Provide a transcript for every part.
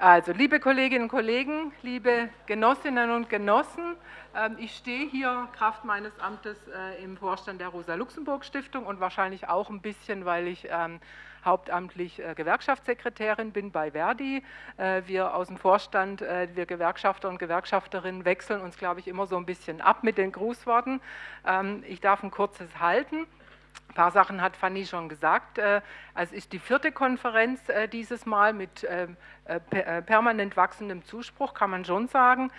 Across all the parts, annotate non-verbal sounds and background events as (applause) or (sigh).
Also, liebe Kolleginnen und Kollegen, liebe Genossinnen und Genossen, ähm, ich stehe hier Kraft meines Amtes äh, im Vorstand der Rosa-Luxemburg-Stiftung und wahrscheinlich auch ein bisschen, weil ich ähm, hauptamtlich äh, Gewerkschaftssekretärin bin bei Verdi. Äh, wir aus dem Vorstand, wir Gewerkschafter und Gewerkschafterinnen wechseln uns, glaube ich, immer so ein bisschen ab mit den Grußworten. Ähm, ich darf ein kurzes halten. Ein paar Sachen hat Fanny schon gesagt. Äh, es ist die vierte Konferenz äh, dieses Mal mit ähm, äh, permanent wachsendem Zuspruch, kann man schon sagen.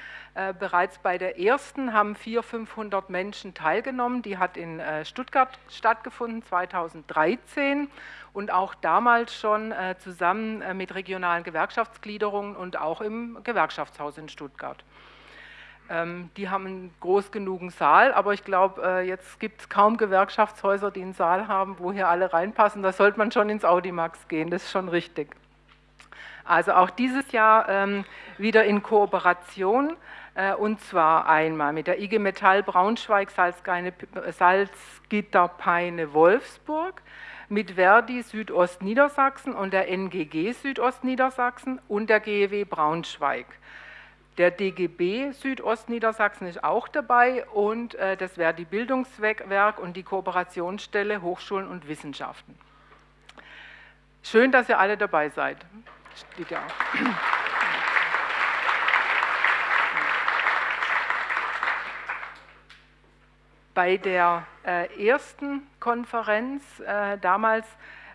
Bereits bei der ersten haben 400, 500 Menschen teilgenommen. Die hat in Stuttgart stattgefunden, 2013 und auch damals schon zusammen mit regionalen Gewerkschaftsgliederungen und auch im Gewerkschaftshaus in Stuttgart. Ähm, die haben einen groß genugen Saal, aber ich glaube, äh, jetzt gibt es kaum Gewerkschaftshäuser, die einen Saal haben, wo hier alle reinpassen. Da sollte man schon ins Audimax gehen, das ist schon richtig. Also auch dieses Jahr ähm, wieder in Kooperation äh, und zwar einmal mit der IG Metall Braunschweig, Salzgitter, Peine, Wolfsburg, mit Verdi Südostniedersachsen und der NGG Südostniedersachsen und der GEW Braunschweig. Der DGB Südostniedersachsen ist auch dabei und äh, das wäre die Bildungswerk und die Kooperationsstelle Hochschulen und Wissenschaften. Schön, dass ihr alle dabei seid. Steht ja. Bei der äh, ersten Konferenz äh, damals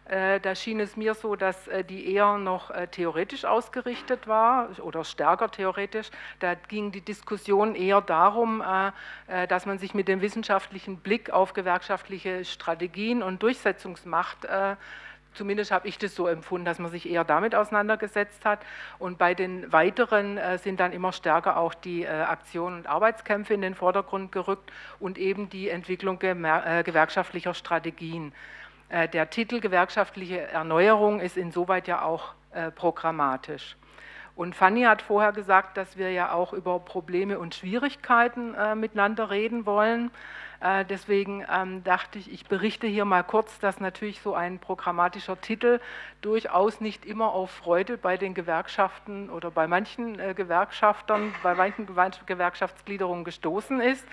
da schien es mir so, dass äh, die eher noch äh, theoretisch ausgerichtet war oder stärker theoretisch. Da ging die Diskussion eher darum, dass man sich mit dem wissenschaftlichen Blick auf gewerkschaftliche Strategien und Durchsetzungsmacht Zumindest habe ich das so empfunden, dass man sich eher damit auseinandergesetzt hat. Und bei den weiteren sind dann immer stärker auch die Aktionen und Arbeitskämpfe in den Vordergrund gerückt und eben die Entwicklung gewerkschaftlicher Strategien. Äh, der Titel gewerkschaftliche Erneuerung ist insoweit ja auch äh, programmatisch. Und Fanny hat vorher gesagt, dass wir ja auch über Probleme und Schwierigkeiten äh, miteinander reden wollen. Äh, deswegen ähm, dachte ich, ich berichte hier mal kurz, dass natürlich so ein programmatischer Titel durchaus nicht immer auf Freude bei den Gewerkschaften oder bei manchen äh, Gewerkschaftern, bei manchen Gewerkschaftsgliederungen gestoßen ist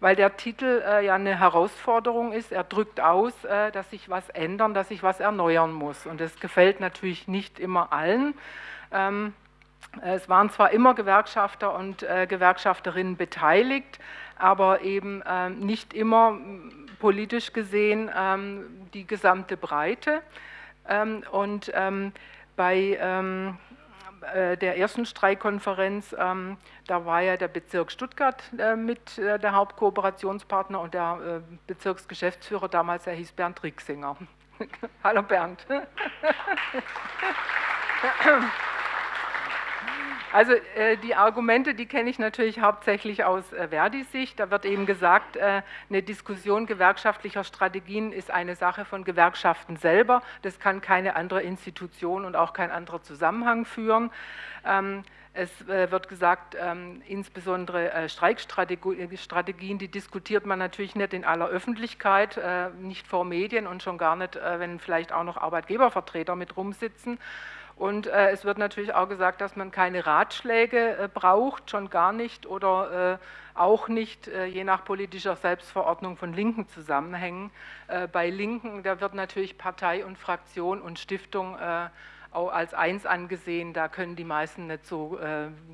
weil der Titel äh, ja eine Herausforderung ist. Er drückt aus, äh, dass sich was ändern, dass sich was erneuern muss. Und das gefällt natürlich nicht immer allen. Ähm, es waren zwar immer Gewerkschafter und äh, Gewerkschafterinnen beteiligt, aber eben ähm, nicht immer politisch gesehen ähm, die gesamte Breite. Ähm, und ähm, bei äh, der ersten Streikkonferenz, ähm, da war ja der Bezirk Stuttgart äh, mit äh, der Hauptkooperationspartner und der Bezirksgeschäftsführer damals, der hieß Bernd Rixinger. (laughs) Hallo Bernd. (laughs) Also äh, die Argumente, die kenne ich natürlich hauptsächlich aus äh, Verdis Sicht. Da wird eben gesagt, äh, eine Diskussion gewerkschaftlicher Strategien ist eine Sache von Gewerkschaften selber. Das kann keine andere Institution und auch kein anderer Zusammenhang führen. Es äh, wird gesagt, ähm, insbesondere äh, Streikstrategien, die diskutiert man natürlich nicht in aller Öffentlichkeit, äh, nicht vor Medien und schon gar nicht, wenn vielleicht auch noch Arbeitgebervertreter mit rumsitzen. Und es wird natürlich auch gesagt, dass man keine Ratschläge braucht, schon gar nicht oder auch nicht je nach politischer Selbstverordnung von linken Zusammenhängen. Bei Linken, da wird natürlich Partei und Fraktion und Stiftung äh, als eins angesehen, da können die meisten nicht so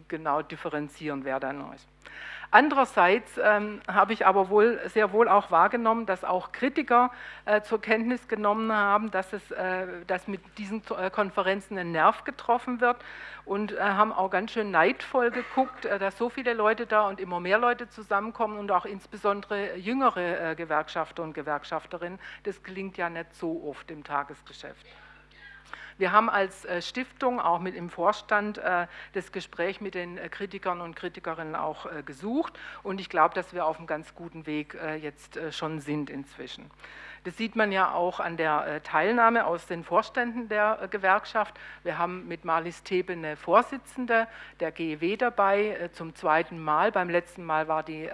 genau differenzieren, wer da noch ist. Andererseits ähm, habe ich aber wohl, sehr wohl auch wahrgenommen, dass auch Kritiker äh, zur Kenntnis genommen haben, dass, es, äh, dass mit diesen äh, Konferenzen ein Nerv getroffen wird und äh, haben auch ganz schön neidvoll geguckt, äh, dass so viele Leute da und immer mehr Leute zusammenkommen und auch insbesondere jüngere äh, Gewerkschafter und Gewerkschafterinnen. Das gelingt ja nicht so oft im Tagesgeschäft. Wir haben als äh, Stiftung auch mit im Vorstand äh, das Gespräch mit den äh, Kritikern und Kritikerinnen auch gesucht und ich glaube, dass wir auf einem ganz guten Weg jetzt schon sind inzwischen. Das sieht man ja auch an der Teilnahme aus den Vorständen der Gewerkschaft. Wir haben mit Marlies Thebe eine Vorsitzende der GEW dabei, zum zweiten Mal. Beim letzten Mal war die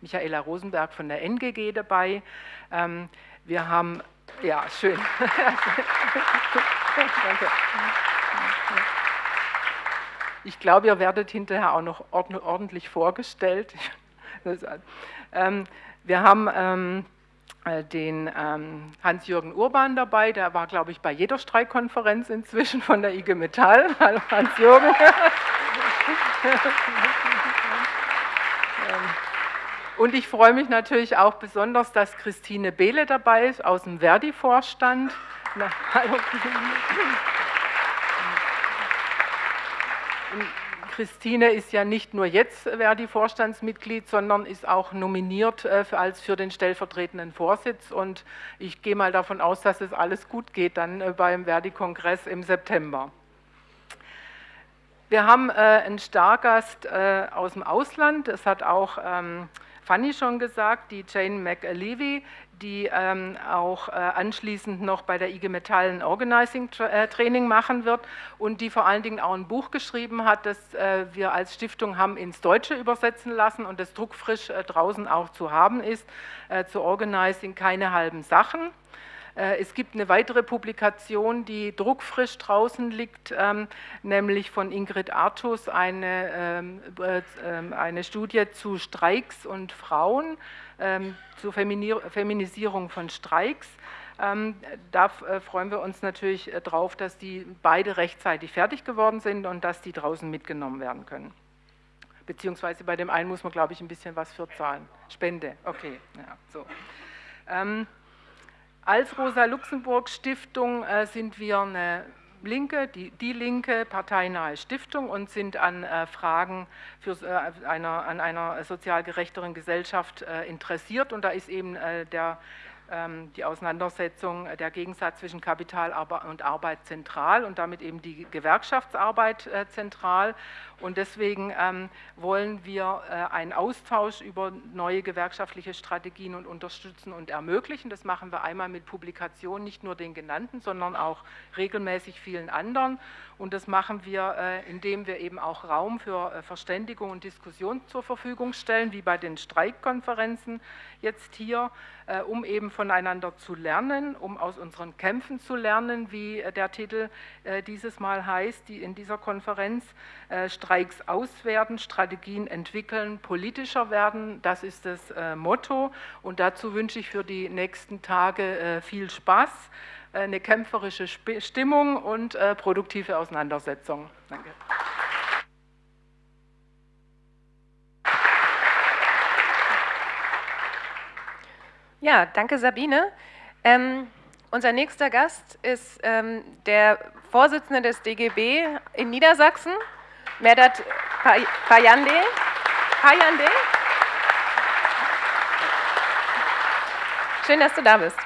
Michaela Rosenberg von der NGG dabei. Ähm, wir haben ja, schön. (laughs) Ich glaube, ihr werdet hinterher auch noch ordentlich vorgestellt. (laughs) Ähm, wir haben ähm, äh, den ähm, Hans-Jürgen Urban dabei, der war, glaube ich, bei jeder Streikkonferenz inzwischen von der IG Metall. (laughs) Hallo Hans-Jürgen. (laughs) Und ich freue mich natürlich auch besonders, dass Christine Behle dabei ist aus dem Verdi-Vorstand. Hallo. Christine ist ja nicht nur jetzt Verdi-Vorstandsmitglied, sondern ist auch nominiert äh, als für den stellvertretenden Vorsitz. Und ich gehe mal davon aus, dass es alles gut geht dann äh, beim Verdi-Kongress im September. Wir haben äh, einen Stargast äh, aus dem Ausland. Das hat auch ähm, Fanny schon gesagt, die Jane McAlevey, die ähm, auch äh, anschließend noch bei der IG Metall ein Organizing äh, Training machen wird und die vor allen Dingen auch ein Buch geschrieben hat, das äh, wir als Stiftung haben ins Deutsche übersetzen lassen und das druckfrisch äh, draußen auch zu haben ist, äh, zu Organizing keine halben Sachen. Äh, es gibt eine weitere Publikation, die druckfrisch draußen liegt, ähm, nämlich von Ingrid Artus, eine, ähm, ähm, eine Studie zu Streiks und Frauen zur Feminisierung von Streiks. Da äh, freuen wir uns natürlich äh, drauf, dass die beide rechtzeitig fertig geworden sind und dass die draußen mitgenommen werden können. Beziehungsweise bei dem einen muss man, glaube ich, ein bisschen was für zahlen. Spende, okay. Ja, so. Als Rosa-Luxemburg-Stiftung äh, sind wir eine Linke, die, die, linke parteinahe Stiftung und sind an äh, Fragen für, äh, einer, an einer sozial gerechteren Gesellschaft äh, interessiert. Und da ist eben äh, der die Auseinandersetzung, äh, der Gegensatz zwischen Kapital und Arbeit zentral und damit eben die Gewerkschaftsarbeit äh, zentral. Und deswegen ähm, wollen wir äh, einen Austausch über neue gewerkschaftliche Strategien und unterstützen und ermöglichen. Das machen wir einmal mit Publikationen, nicht nur den genannten, sondern auch regelmäßig vielen anderen. Und das machen wir, indem wir eben auch Raum für Verständigung und Diskussion zur Verfügung stellen, wie bei den Streikkonferenzen jetzt hier, um eben voneinander zu lernen, um aus unseren Kämpfen zu lernen, wie äh, der Titel äh, dieses Mal heißt, die in dieser Konferenz äh, Streiks auswerten, Strategien entwickeln, politischer werden. Das ist das Motto und dazu wünsche ich für die nächsten Tage viel Spaß, eine kämpferische Stimmung und produktive Auseinandersetzung. Danke. Ja, danke Sabine. Ähm, unser nächster Gast ist ähm, der Vorsitzende des DGB in Niedersachsen, Merdat Payande. Payande. Schön, dass du da bist.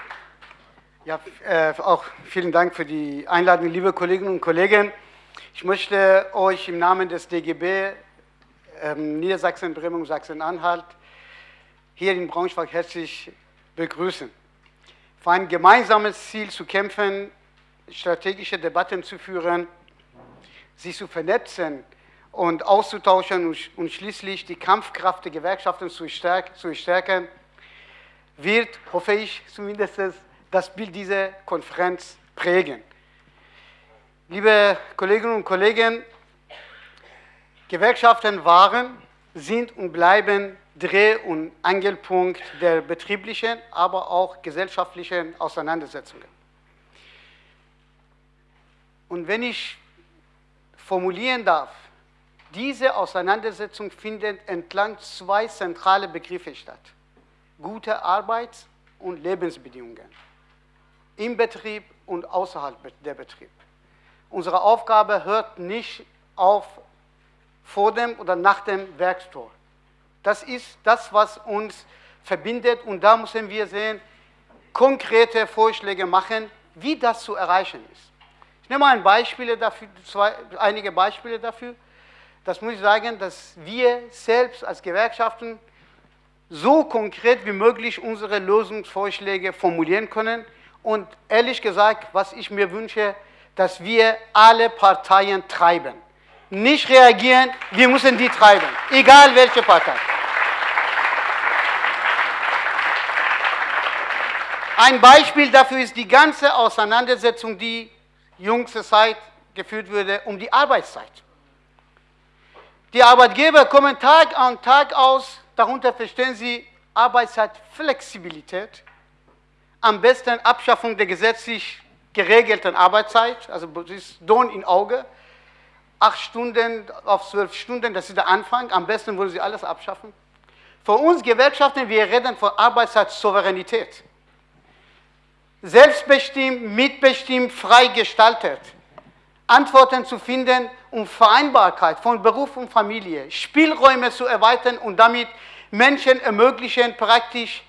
Ja, äh, auch vielen Dank für die Einladung, liebe Kolleginnen und Kollegen. Ich möchte euch im Namen des DGB ähm, Niedersachsen, Bremen und Sachsen-Anhalt hier in Braunschweig herzlich begrüßen. Für ein gemeinsames Ziel zu kämpfen, strategische Debatten zu führen, sich zu vernetzen und auszutauschen und schließlich die Kampfkraft der Gewerkschaften zu stärken, wird, hoffe ich zumindest, das Bild dieser Konferenz prägen. Liebe Kolleginnen und Kollegen, Gewerkschaften waren, sind und bleiben Dreh- und Angelpunkt der betrieblichen, aber auch gesellschaftlichen Auseinandersetzungen. Und wenn ich formulieren darf, diese Auseinandersetzung findet entlang zwei zentrale Begriffe statt. Gute Arbeits- und Lebensbedingungen im Betrieb und außerhalb der Betrieb. Unsere Aufgabe hört nicht auf vor dem oder nach dem Werkstor. Das ist das, was uns verbindet und da müssen wir sehen, konkrete Vorschläge machen, wie das zu erreichen ist. Ich nehme ein Beispiel dafür, zwei, einige Beispiele dafür. Das muss ich sagen, dass wir selbst als Gewerkschaften so konkret wie möglich unsere Lösungsvorschläge formulieren können. Und ehrlich gesagt, was ich mir wünsche, dass wir alle Parteien treiben nicht reagieren, wir müssen die treiben, egal welche Partei. Ein Beispiel dafür ist die ganze Auseinandersetzung, die jüngste Zeit geführt wurde, um die Arbeitszeit. Die Arbeitgeber kommen Tag an Tag aus, darunter verstehen sie Arbeitszeitflexibilität, am besten Abschaffung der gesetzlich geregelten Arbeitszeit, also das ist Don in Auge, acht Stunden auf zwölf Stunden, das ist der Anfang, am besten wollen sie alles abschaffen. Für uns Gewerkschaften, wir reden von Arbeitszeitsouveränität. Selbstbestimmt, mitbestimmt, frei gestaltet. Antworten zu finden, um Vereinbarkeit von Beruf und Familie, Spielräume zu erweitern und damit Menschen ermöglichen, praktisch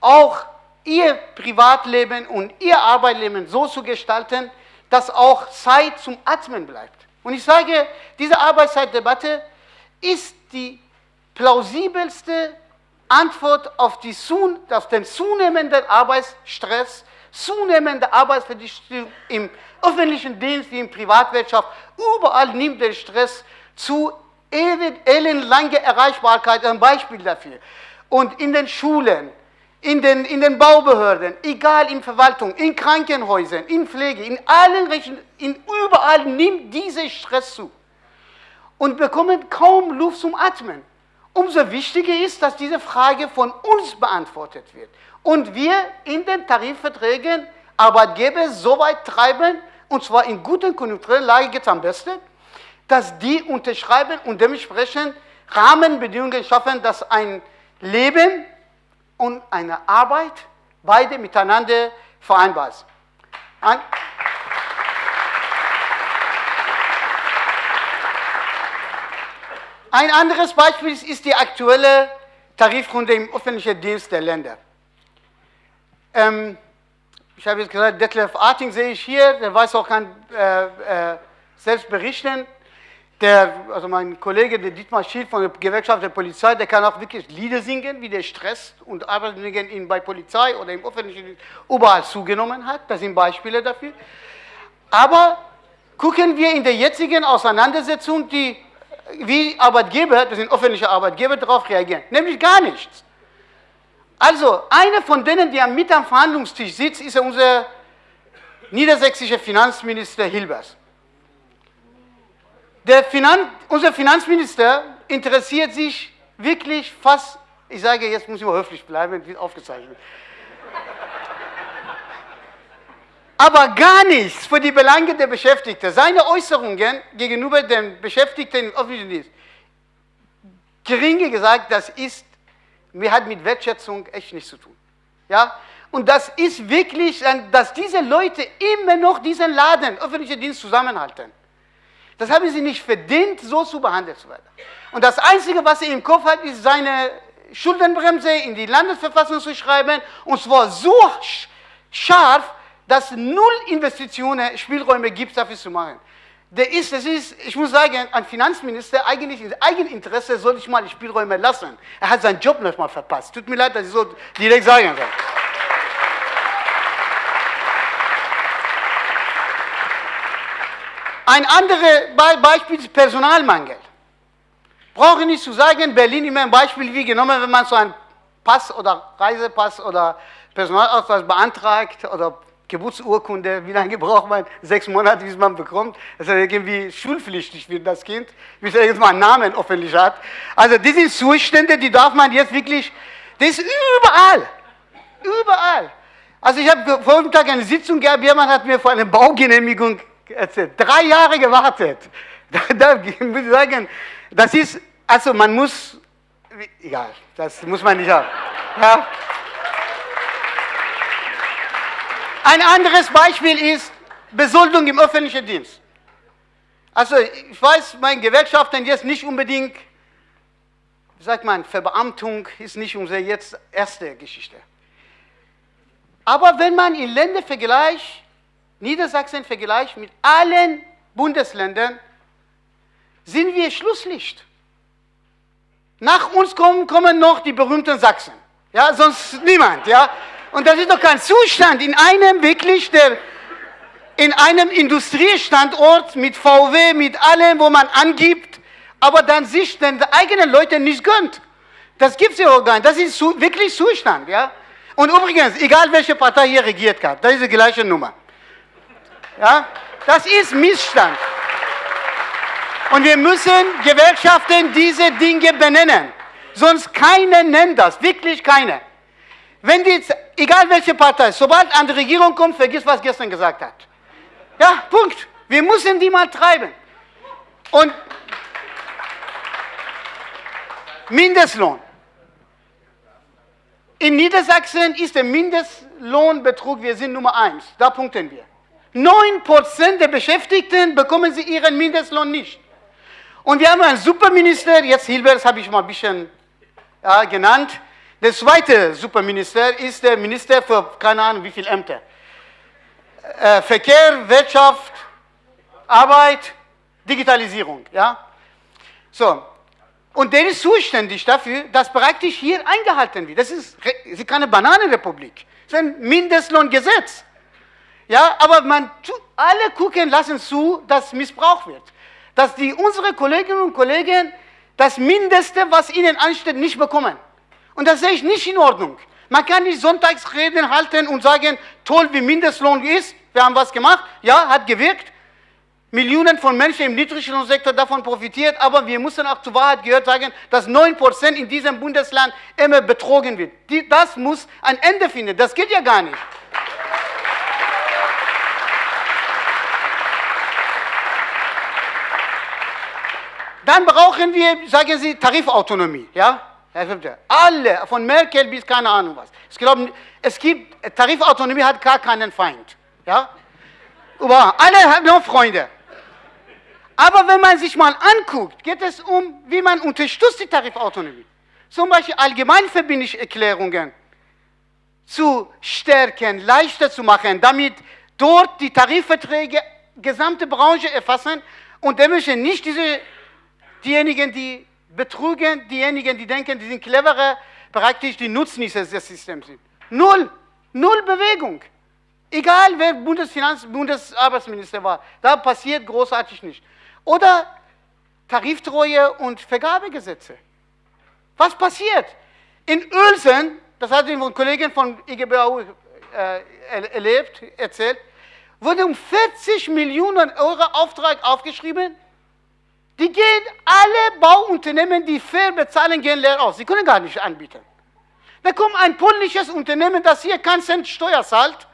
auch ihr Privatleben und ihr Arbeitsleben so zu gestalten, dass auch Zeit zum Atmen bleibt. Und ich sage, diese Arbeitszeitdebatte ist die plausibelste Antwort auf, die, auf den zunehmenden Arbeitsstress, zunehmende Arbeitsverdichtung im öffentlichen Dienst wie in Privatwirtschaft. Überall nimmt der Stress zu, elendlange Erreichbarkeit ein Beispiel dafür. Und in den Schulen, in den, in den Baubehörden, egal in Verwaltung, in Krankenhäusern, in Pflege, in allen Richtungen, in überall nimmt dieser Stress zu. Und bekommen kaum Luft zum Atmen. Umso wichtiger ist, dass diese Frage von uns beantwortet wird. Und wir in den Tarifverträgen Arbeitgeber so weit treiben, und zwar in guten konjunkturellen Lage geht es am besten, dass die unterschreiben und dementsprechend Rahmenbedingungen schaffen, dass ein Leben und eine Arbeit beide miteinander vereinbar sind. Ein anderes Beispiel ist die aktuelle Tarifrunde im öffentlichen Dienst der Länder. Ähm, ich habe jetzt gesagt, Detlef Arting sehe ich hier, der weiß auch, kann äh, äh, selbst berichten. Der, also mein Kollege, der Dietmar Schild von der Gewerkschaft der Polizei, der kann auch wirklich Lieder singen, wie der Stress und Arbeitsbedingungen ihn bei Polizei oder im öffentlichen Dienst überall zugenommen hat. Das sind Beispiele dafür. Aber gucken wir in der jetzigen Auseinandersetzung, die, wie Arbeitgeber, das sind öffentliche Arbeitgeber, darauf reagieren. Nämlich gar nichts. Also, einer von denen, der mit am Verhandlungstisch sitzt, ist unser niedersächsischer Finanzminister Hilbers. Finan unser Finanzminister interessiert sich wirklich fast, ich sage, jetzt muss ich mal höflich bleiben, wird aufgezeichnet. Aber gar nichts für die Belange der Beschäftigten. Seine Äußerungen gegenüber den Beschäftigten im öffentlichen Dienst, geringe gesagt, das ist, mir hat mit Wertschätzung echt nichts zu tun. Ja? Und das ist wirklich, dass diese Leute immer noch diesen Laden, öffentlichen Dienst zusammenhalten. Das haben sie nicht verdient, so zu behandelt zu werden. Und das Einzige, was er im Kopf hat, ist seine Schuldenbremse in die Landesverfassung zu schreiben, und zwar so scharf, dass null Investitionen, Spielräume gibt, dafür zu machen. Der ist, das ist, ich muss sagen, ein Finanzminister, eigentlich in Eigeninteresse soll ich mal Spielräume lassen. Er hat seinen Job nicht verpasst. Tut mir leid, dass ich so direkt sagen soll. Ein anderes Beispiel ist Personalmangel. Brauche nicht zu sagen, Berlin immer ein Beispiel wie genommen, wenn man so einen Pass oder Reisepass oder Personalausweis beantragt oder Geburtsurkunde, wie lange (laughs) braucht man? Sechs Monate, bis man bekommt. Das ist irgendwie schulpflichtig für das Kind, bis er mal einen Namen öffentlich hat. Also diese Zustände, die darf man jetzt wirklich, das ist überall, überall. Also ich habe vor dem Tag eine Sitzung gehabt, jemand hat mir vor einer Baugenehmigung erzählt. Drei Jahre gewartet. (laughs) Da, da muss ich sagen, das ist, also man muss, egal, das muss man nicht haben. Ja. Ein anderes Beispiel ist Besoldung im öffentlichen Dienst. Also ich weiß, meine Gewerkschaften jetzt nicht unbedingt, wie sagt man, Verbeamtung ist nicht unsere jetzt erste Geschichte. Aber wenn man in Länder vergleicht, Niedersachsen vergleicht mit allen Bundesländern, sind wir Schlusslicht. Nach uns kommen, kommen noch die berühmten Sachsen. Ja, sonst niemand. Ja. Und das ist doch kein Zustand in einem wirklich der, in einem Industriestandort mit VW, mit allem, wo man angibt, aber dann sich den eigenen Leuten nicht gönnt. Das gibt es ja auch gar nicht. Das ist wirklich Zustand. Ja. Und übrigens, egal welche Partei hier regiert hat, das ist die gleiche Nummer. Ja? Das ist Missstand. Und wir müssen Gewerkschaften diese Dinge benennen. Sonst keiner nennt das, wirklich keiner. Wenn die, egal welche Partei, sobald an die Regierung kommt, vergiss, was gestern gesagt hat. Ja, Punkt. Wir müssen die mal treiben. Und Mindestlohn. In Niedersachsen ist der Mindestlohnbetrug, wir sind Nummer eins. Da punkten wir. 9% der Beschäftigten bekommen sie ihren Mindestlohn nicht. Und wir haben einen Superminister, jetzt Hilbert, das habe ich mal ein bisschen ja, genannt. Der zweite Superminister ist der Minister für keine Ahnung wie viele Ämter. Äh, Verkehr, Wirtschaft, Arbeit, Digitalisierung. Ja? So. Und der ist zuständig dafür, dass praktisch hier eingehalten wird. Das ist, das ist keine Bananenrepublik. Das ist ein Mindestlohngesetz. Ja, aber man, alle gucken, lassen zu, dass Missbrauch wird. Dass die, unsere Kolleginnen und Kollegen das Mindeste, was ihnen ansteht, nicht bekommen. Und das sehe ich nicht in Ordnung. Man kann nicht Sonntagsreden halten und sagen, toll, wie Mindestlohn ist, wir haben was gemacht, ja, hat gewirkt. Millionen von Menschen im Niedriglohnsektor davon profitiert, aber wir müssen auch zur Wahrheit gehört sagen, dass 9% in diesem Bundesland immer betrogen wird. das muss ein Ende finden, das geht ja gar nicht. Dann brauchen wir, sagen Sie, Tarifautonomie. Ja? Alle, von Merkel bis keine Ahnung was. Ich glaube, es gibt, Tarifautonomie hat gar keinen Feind. Ja? Aber alle haben noch Freunde. Aber wenn man sich mal anguckt, geht es um, wie man unterstützt die Tarifautonomie. Zum Beispiel allgemeinverbindliche Erklärungen zu stärken, leichter zu machen, damit dort die Tarifverträge gesamte Branche erfassen und damit nicht diese diejenigen, die betrügen, diejenigen, die denken, die sind cleverer, praktisch die Nutznießer des Systems sind. Null, null Bewegung. Egal wer Bundesfinanz, Bundesarbeitsminister war, da passiert großartig nicht. Oder Tariftreue und Vergabegesetze. Was passiert? In Uelsen, das hat die Kollegin von IGBAU äh, erlebt, erzählt, wurde um 40 Millionen Euro Auftrag aufgeschrieben die gehen, alle Bauunternehmen, die fair bezahlen, gehen leer aus. Sie können gar nicht anbieten. Da kommt ein polnisches Unternehmen, das hier keinen Cent Steuer zahlt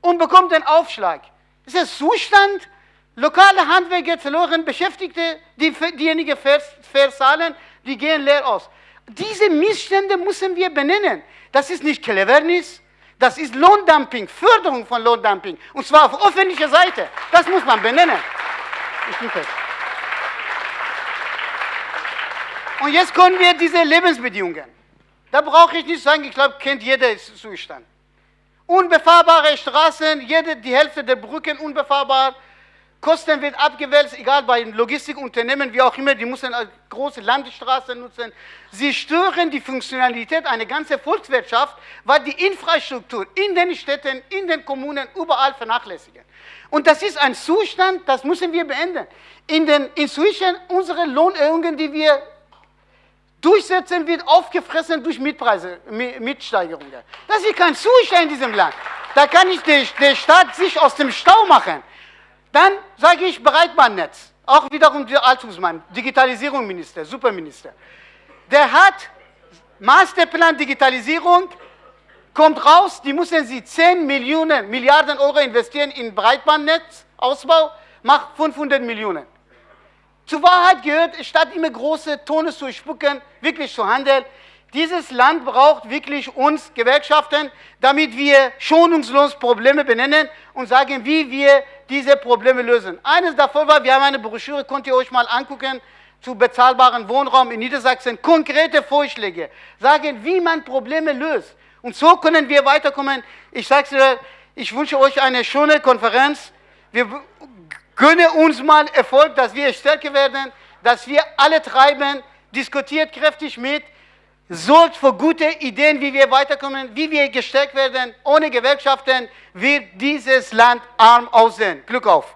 und bekommt den Aufschlag. Das ist der Zustand, lokale Handwerker verloren, Beschäftigte, die, diejenigen fair, fair zahlen, die gehen leer aus. Diese Missstände müssen wir benennen. Das ist nicht Cleverness, das ist Lohndumping, Förderung von Lohndumping. Und zwar auf öffentlicher Seite. Das muss man benennen. Ich bin fertig. Und jetzt kommen wir diese Lebensbedingungen. Da brauche ich nicht sagen, ich glaube, kennt jeder Zustand. Unbefahrbare Straßen, jede, die Hälfte der Brücken unbefahrbar. Kosten wird abgewälzt, egal bei Logistikunternehmen, wie auch immer, die müssen große Landstraßen nutzen. Sie stören die Funktionalität einer ganzen Volkswirtschaft, weil die Infrastruktur in den Städten, in den Kommunen überall vernachlässigen. Und das ist ein Zustand, das müssen wir beenden. In den, inzwischen unsere Lohnerhöhungen, die wir durchsetzen, wird aufgefressen durch Mietpreise, Mietsteigerungen. Das ist kein Zustand in diesem Land. Da kann nicht der, der Staat sich aus dem Stau machen. Dann sage ich Breitbandnetz. Auch wiederum der Altungsmann, Digitalisierungsminister, Superminister. Der hat Masterplan Digitalisierung, kommt raus, die müssen sie 10 Millionen, Milliarden Euro investieren in Breitbandnetzausbau, macht 500 Millionen. Zur Wahrheit gehört, statt immer große Tone zu spucken, wirklich zu handeln. Dieses Land braucht wirklich uns Gewerkschaften, damit wir schonungslos Probleme benennen und sagen, wie wir diese Probleme lösen. Eines davon war, wir haben eine Broschüre, könnt ihr euch mal angucken, zu bezahlbaren Wohnraum in Niedersachsen, konkrete Vorschläge, sagen, wie man Probleme löst. Und so können wir weiterkommen. Ich sage es ich wünsche euch eine schöne Konferenz. Wir Gönne uns mal Erfolg, dass wir stärker werden, dass wir alle treiben, diskutiert kräftig mit, sorgt für gute Ideen, wie wir weiterkommen, wie wir gestärkt werden. Ohne Gewerkschaften wird dieses Land arm aussehen. Glück auf!